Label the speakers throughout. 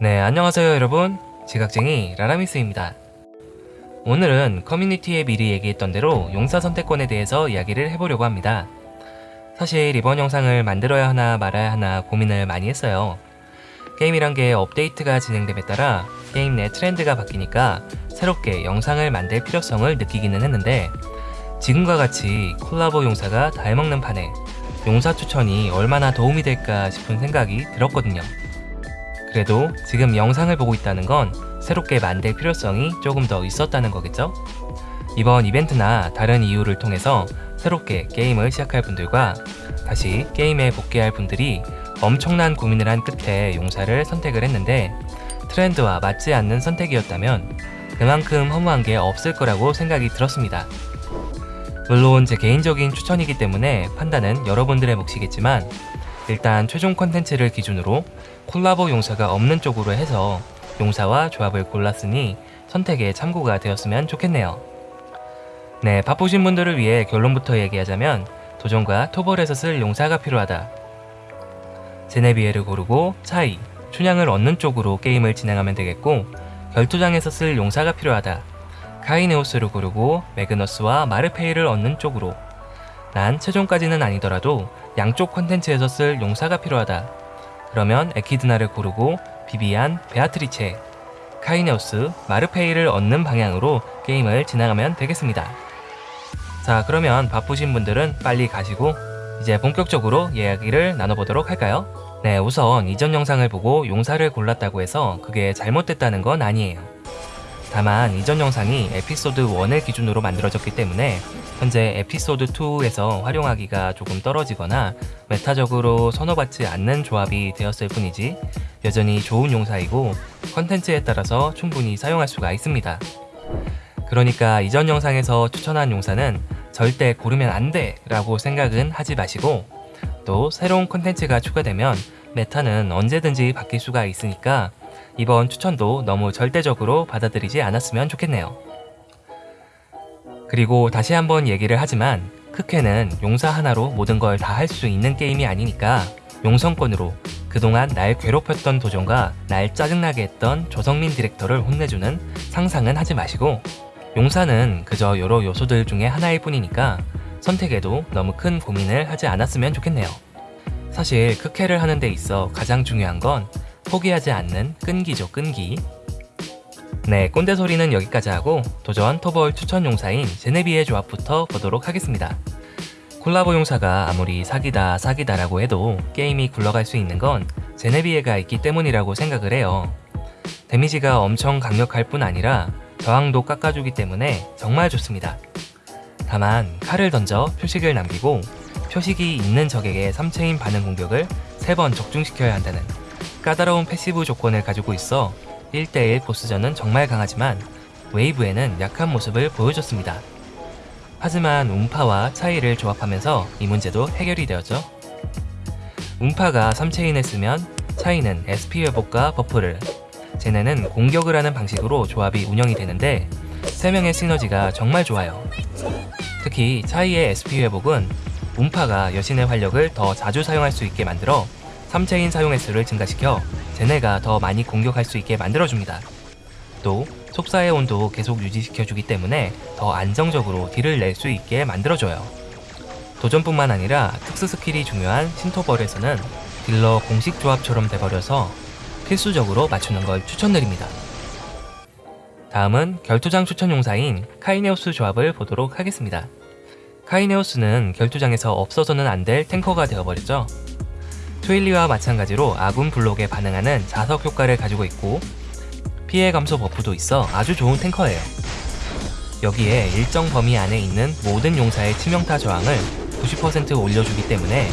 Speaker 1: 네, 안녕하세요 여러분. 지각쟁이 라라미스입니다. 오늘은 커뮤니티에 미리 얘기했던 대로 용사 선택권에 대해서 이야기를 해보려고 합니다. 사실 이번 영상을 만들어야 하나 말아야 하나 고민을 많이 했어요. 게임이란 게 업데이트가 진행됨에 따라 게임 내 트렌드가 바뀌니까 새롭게 영상을 만들 필요성을 느끼기는 했는데 지금과 같이 콜라보 용사가 다 해먹는 판에 용사 추천이 얼마나 도움이 될까 싶은 생각이 들었거든요. 그래도 지금 영상을 보고 있다는 건 새롭게 만들 필요성이 조금 더 있었다는 거겠죠? 이번 이벤트나 다른 이유를 통해서 새롭게 게임을 시작할 분들과 다시 게임에 복귀할 분들이 엄청난 고민을 한 끝에 용사를 선택을 했는데 트렌드와 맞지 않는 선택이었다면 그만큼 허무한 게 없을 거라고 생각이 들었습니다. 물론 제 개인적인 추천이기 때문에 판단은 여러분들의 몫이겠지만 일단 최종 컨텐츠를 기준으로 콜라보 용사가 없는 쪽으로 해서 용사와 조합을 골랐으니 선택에 참고가 되었으면 좋겠네요. 네, 바쁘신 분들을 위해 결론부터 얘기하자면 도전과 토벌에서 쓸 용사가 필요하다. 제네비에를 고르고 차이, 춘향을 얻는 쪽으로 게임을 진행하면 되겠고 결투장에서 쓸 용사가 필요하다. 카이네오스를 고르고 매그너스와 마르페이를 얻는 쪽으로 난 최종까지는 아니더라도 양쪽 컨텐츠에서 쓸 용사가 필요하다. 그러면 에키드나를 고르고 비비안, 베아트리체, 카이네오스, 마르페이를 얻는 방향으로 게임을 진행하면 되겠습니다. 자 그러면 바쁘신 분들은 빨리 가시고 이제 본격적으로 이야기를 나눠보도록 할까요? 네 우선 이전 영상을 보고 용사를 골랐다고 해서 그게 잘못됐다는 건 아니에요. 다만 이전 영상이 에피소드 1을 기준으로 만들어졌기 때문에 현재 에피소드 2에서 활용하기가 조금 떨어지거나 meta적으로 선호받지 않는 조합이 되었을 뿐이지 여전히 좋은 용사이고 컨텐츠에 따라서 충분히 사용할 수가 있습니다. 그러니까 이전 영상에서 추천한 용사는 절대 고르면 안 돼! 라고 생각은 하지 마시고 또 새로운 컨텐츠가 추가되면 meta는 언제든지 바뀔 수가 있으니까 이번 추천도 너무 절대적으로 받아들이지 않았으면 좋겠네요. 그리고 다시 한번 얘기를 하지만 크케는 용사 하나로 모든 걸 다 할 수 있는 게임이 아니니까 용성권으로 그동안 날 괴롭혔던 도전과 날 짜증나게 했던 조성민 디렉터를 혼내주는 상상은 하지 마시고 용사는 그저 여러 요소들 중에 하나일 뿐이니까 선택에도 너무 큰 고민을 하지 않았으면 좋겠네요. 사실 크케를 하는 데 있어 가장 중요한 건 포기하지 않는 끈기죠 끈기. 네 꼰대 소리는 여기까지 하고 도전 토벌 추천 용사인 제네비의 조합부터 보도록 하겠습니다. 콜라보 용사가 아무리 사기다 사기다 라고 해도 게임이 굴러갈 수 있는 건 제네비에가 있기 때문이라고 생각을 해요. 데미지가 엄청 강력할 뿐 아니라 저항도 깎아주기 때문에 정말 좋습니다. 다만 칼을 던져 표식을 남기고 표식이 있는 적에게 3체인 반응 공격을 3번 적중시켜야 한다는 까다로운 passive 조건을 가지고 있어 1대1 보스전은 정말 강하지만 웨이브에는 약한 모습을 보여줬습니다. 하지만 운파와 차이를 조합하면서 이 문제도 해결이 되었죠. 운파가 3체인을 쓰면 차이는 SP 회복과 buff를 쟤네는 공격을 하는 방식으로 조합이 운영이 되는데 3명의 시너지가 정말 좋아요. 특히 차이의 SP 회복은 운파가 여신의 활력을 더 자주 사용할 수 있게 만들어 3체인 사용 횟수를 증가시켜 쟤네가 더 많이 공격할 수 있게 만들어줍니다. 또 속사의 온도 계속 유지시켜주기 때문에 더 안정적으로 deal을 낼 수 있게 만들어줘요. 도전뿐만 아니라 특수 skill이 중요한 신토벌에서는 딜러 공식 조합처럼 돼버려서 필수적으로 맞추는 걸 추천드립니다. 다음은 결투장 추천 용사인 카이네오스 조합을 보도록 하겠습니다. 카이네오스는 결투장에서 없어서는 안 될 탱커가 되어버렸죠. 트윌리와 마찬가지로 아군 블록에 반응하는 자석 효과를 가지고 있고 피해 감소 buff도 있어 아주 좋은 탱커예요. 여기에 일정 범위 안에 있는 모든 용사의 치명타 저항을 90% 올려주기 때문에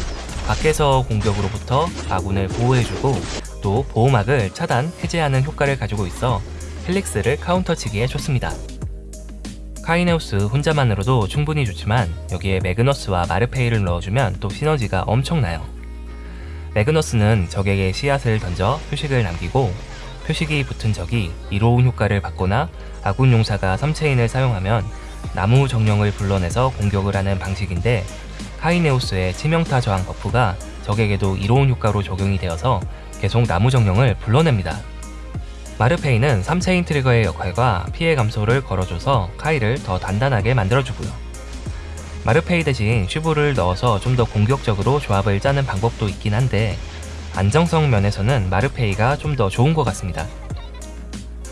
Speaker 1: 밖에서 공격으로부터 아군을 보호해주고 또 보호막을 차단, 해제하는 효과를 가지고 있어 헬릭스를 카운터치기에 좋습니다. 카이네우스 혼자만으로도 충분히 좋지만 여기에 매그너스와 마르페이를 넣어주면 또 시너지가 엄청나요. 매그너스는 적에게 씨앗을 던져 표식을 남기고 표식이 붙은 적이 이로운 효과를 받거나 아군 용사가 3체인을 사용하면 나무 정령을 불러내서 공격을 하는 방식인데 카이네우스의 치명타 저항 buff가 적에게도 이로운 효과로 적용이 되어서 계속 나무 정령을 불러냅니다. 마르페이는 3체인 트리거의 역할과 피해 감소를 걸어줘서 카이를 더 단단하게 만들어주고요. 마르페이 대신 슈브를 넣어서 좀 더 공격적으로 조합을 짜는 방법도 있긴 한데 안정성 면에서는 마르페이가 좀 더 좋은 것 같습니다.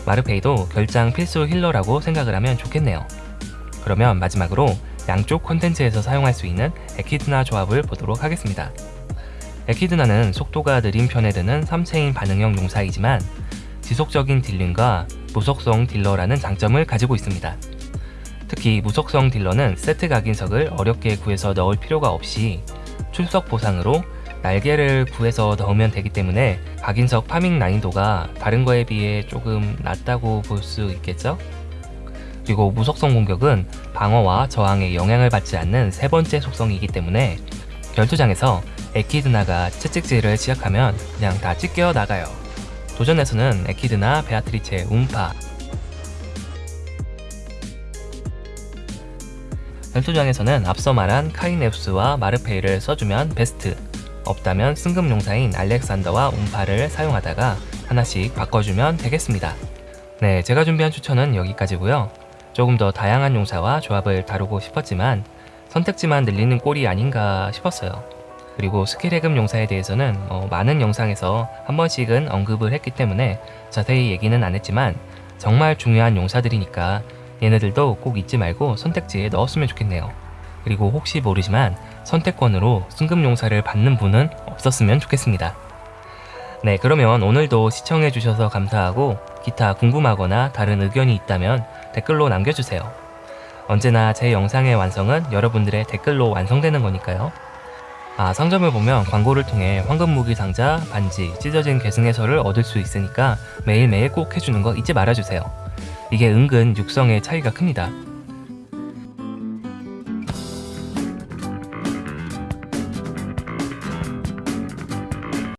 Speaker 1: 마르페이도 결장 필수 healer라고 생각을 하면 좋겠네요. 그러면 마지막으로 양쪽 콘텐츠에서 사용할 수 있는 에키드나 조합을 보도록 하겠습니다. 에키드나는 속도가 느린 편에 드는 3체인 반응형 용사이지만 지속적인 dealing과 무속성 딜러라는 장점을 가지고 있습니다. 특히 무속성 딜러는 세트 각인석을 어렵게 구해서 넣을 필요가 없이 출석 보상으로 날개를 구해서 넣으면 되기 때문에 각인석 farming 난이도가 다른 거에 비해 조금 낮다고 볼 수 있겠죠? 그리고 무속성 공격은 방어와 저항에 영향을 받지 않는 세 번째 속성이기 때문에 결투장에서 에키드나가 채찍질을 시작하면 그냥 다 찢겨 나가요. 도전에서는 에키드나, 베아트리체, 움파 결투장에서는 앞서 말한 카이네우스와 마르페이를 써주면 베스트 없다면 승급용사인 알렉산더와 움파를 사용하다가 하나씩 바꿔주면 되겠습니다. 네, 제가 준비한 추천은 여기까지고요. 조금 더 다양한 용사와 조합을 다루고 싶었지만 선택지만 늘리는 꼴이 아닌가 싶었어요. 그리고 스킬 해금 용사에 대해서는 어, 많은 영상에서 한 번씩은 언급을 했기 때문에 자세히 얘기는 안 했지만 정말 중요한 용사들이니까 얘네들도 꼭 잊지 말고 선택지에 넣었으면 좋겠네요. 그리고 혹시 모르지만 선택권으로 승급 용사를 받는 분은 없었으면 좋겠습니다. 네, 그러면 오늘도 시청해주셔서 감사하고 기타 궁금하거나 다른 의견이 있다면 댓글로 남겨주세요. 언제나 제 영상의 완성은 여러분들의 댓글로 완성되는 거니까요. 아, 상점을 보면 광고를 통해 황금 무기 상자, 반지, 찢어진 계승 해설을 얻을 수 있으니까 매일매일 꼭 해주는 거 잊지 말아주세요. 이게 은근 육성의 차이가 큽니다.